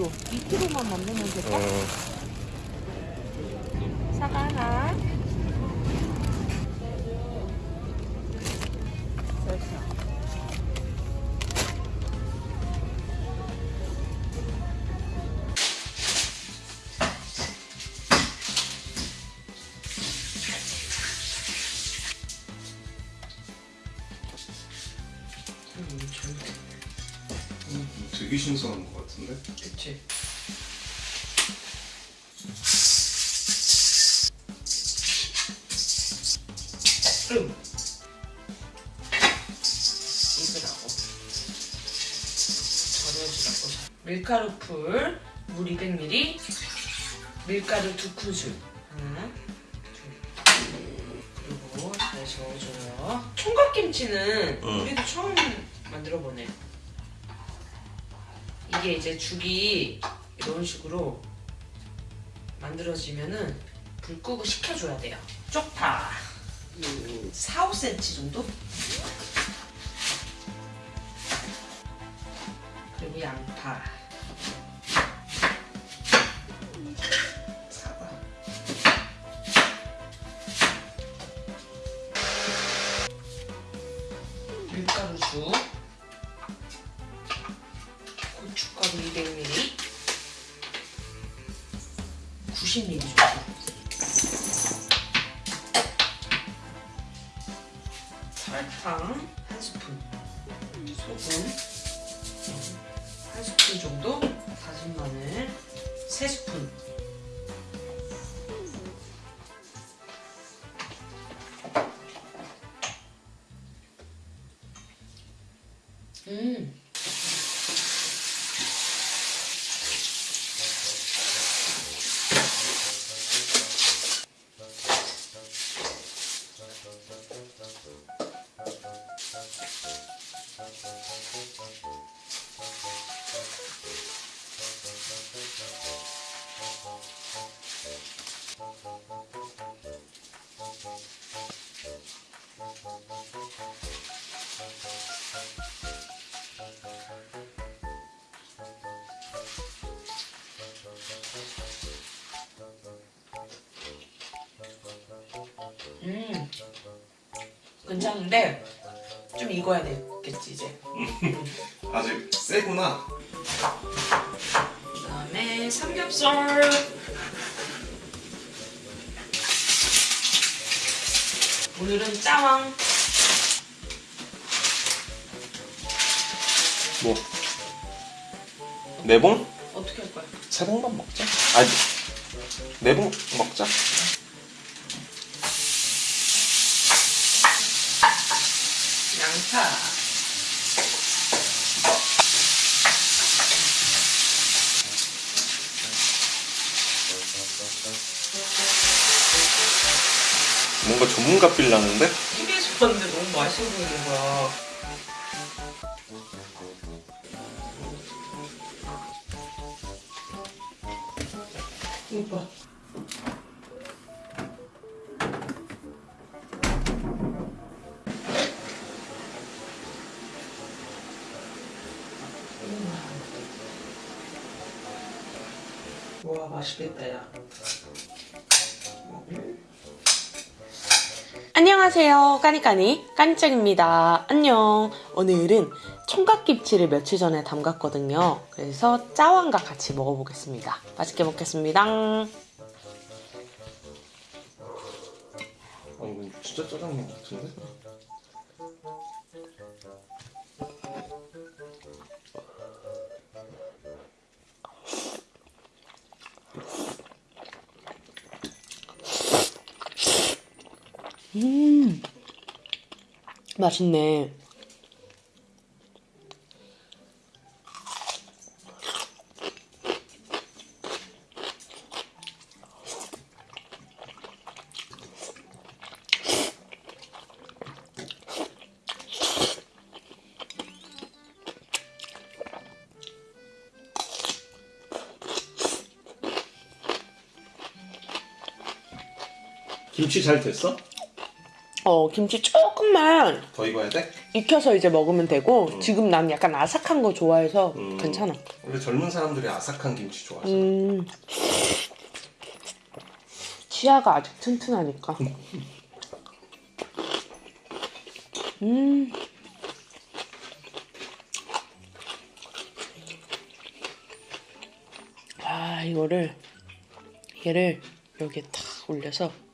2kg. 2kg만 만들면 될까? 어, 사과 하나. 됐어. 되게 신선한 것 그치. 음. 이거라고. 절여주라고. 밀가루 풀, 물 200ml, 밀가루 2큰술. 하나, 둘. 그리고 잘 저어줘요. 총각김치는 응. 우리도 처음 만들어보네. 이게 이제 죽이 이런 식으로 만들어지면은 불 끄고 식혀줘야 돼요. 쪽파 4, 5cm 정도? 그리고 양파 사과 밀가루죽 90ml 정도 설탕 한 스푼 소금 한 스푼 정도 다진 마늘 세 스푼. 음 음, 괜찮은데 좀 익어야 되겠지 이제. 아직 세구나. 그 다음에 삼겹살. 오늘은 짜왕. 뭐? 네봉? 어떻게 할 거야? 세 봉만 먹자. 아니, 네봉 먹자. 뭔가 전문가 빌 나는데? TV에서 봤는데 너무 맛있어 보이는 거야. 오빠. 와 맛있겠다 야. 안녕하세요. 까니까니 까니짱입니다. 안녕. 오늘은 총각김치를 며칠 전에 담갔거든요. 그래서 짜왕과 같이 먹어보겠습니다. 맛있게 먹겠습니다. 아, 이거 진짜 짜장면 같은데? 음, 맛있네. 김치 잘 됐어? 어, 김치 조금만 더 익어야 돼? 익혀서 이제 먹으면 되고 지금 난 약간 아삭한 거 좋아해서 음. 괜찮아. 원래 젊은 사람들이 아삭한 김치 좋아하잖아. 음. 치아가 아직 튼튼하니까. 음. 아, 이거를, 얘를 여기에 탁 올려서.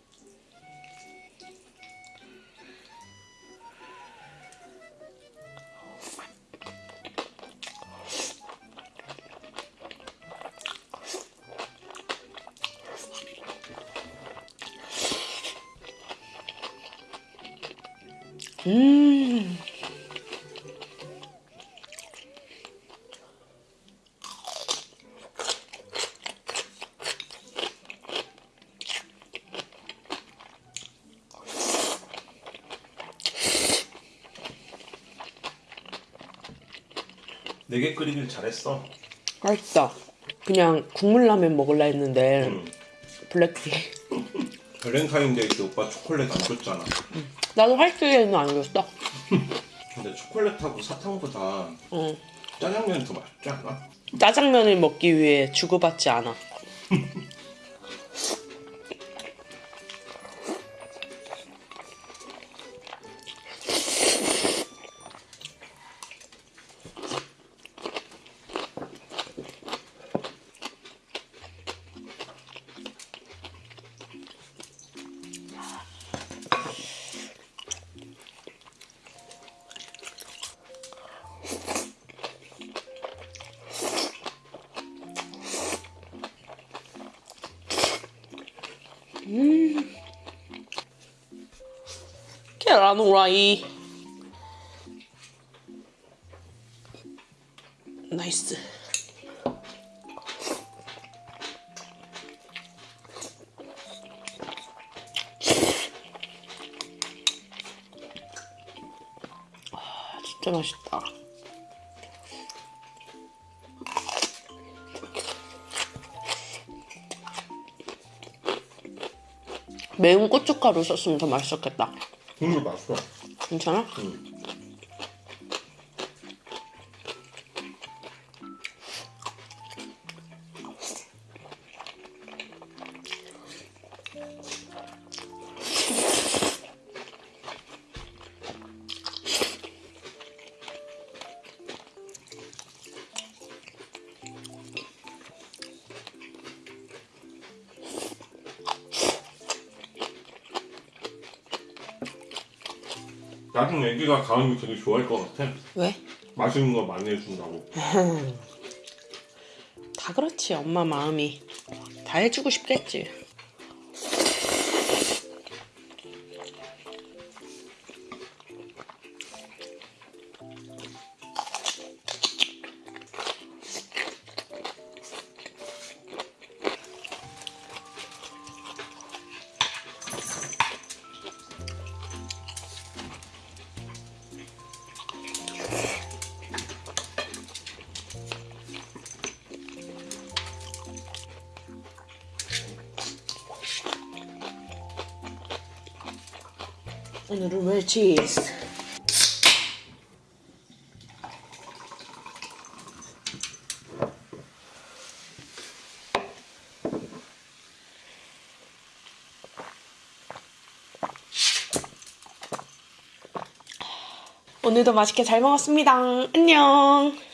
음. 네개 끓이길 잘했어. 맛있다. 그냥 국물라면 먹을라 했는데, 음. 블랙데이. 발렌타인데이 때 오빠 초콜릿 안 줬잖아. 나도 할수에는 안 줬어. 근데 초콜릿하고 사탕보다 응. 짜장면이 더 맛있지 않아? 짜장면을 먹기 위해 주고받지 않아. 후라이. 나이스. 아, 진짜 맛있다. 매운 고춧가루 썼으면 더 맛있었겠다. 국물 맛있어. 괜찮아? 응. 나중에 애기가 가은이 되게 좋아할 것 같아. 왜? 맛있는 거 많이 해준다고. 다 그렇지 엄마 마음이 다 해주고 싶겠지 오늘은 웰치스 오늘도 맛있게 잘 먹었습니다. 안녕.